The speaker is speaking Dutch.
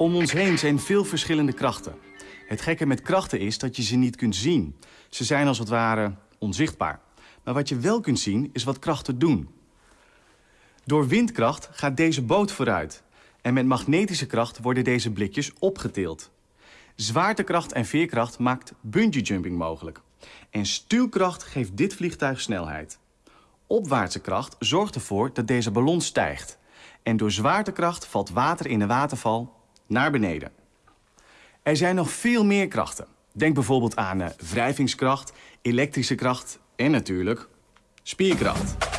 Om ons heen zijn veel verschillende krachten. Het gekke met krachten is dat je ze niet kunt zien. Ze zijn als het ware onzichtbaar. Maar wat je wel kunt zien, is wat krachten doen. Door windkracht gaat deze boot vooruit. En met magnetische kracht worden deze blikjes opgetild. Zwaartekracht en veerkracht maakt bungee jumping mogelijk. En stuwkracht geeft dit vliegtuig snelheid. Opwaartse kracht zorgt ervoor dat deze ballon stijgt. En door zwaartekracht valt water in de waterval naar beneden. Er zijn nog veel meer krachten. Denk bijvoorbeeld aan uh, wrijvingskracht, elektrische kracht en natuurlijk spierkracht.